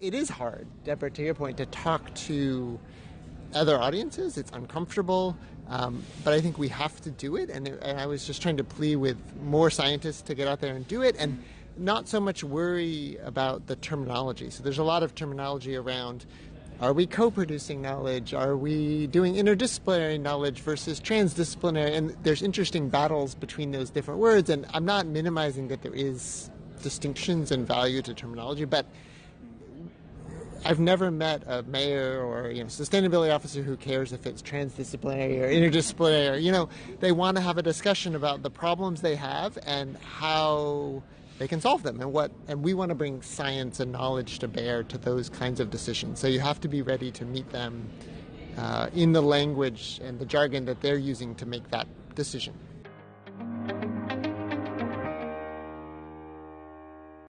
It is hard, Deborah, to your point, to talk to other audiences. It's uncomfortable, um, but I think we have to do it. And, and I was just trying to plea with more scientists to get out there and do it, and not so much worry about the terminology. So there's a lot of terminology around. Are we co-producing knowledge? Are we doing interdisciplinary knowledge versus transdisciplinary? And there's interesting battles between those different words. And I'm not minimizing that there is distinctions and value to terminology, but I've never met a mayor or you know sustainability officer who cares if it's transdisciplinary or interdisciplinary. You know, they want to have a discussion about the problems they have and how they can solve them and what and we want to bring science and knowledge to bear to those kinds of decisions. So you have to be ready to meet them uh, in the language and the jargon that they're using to make that decision.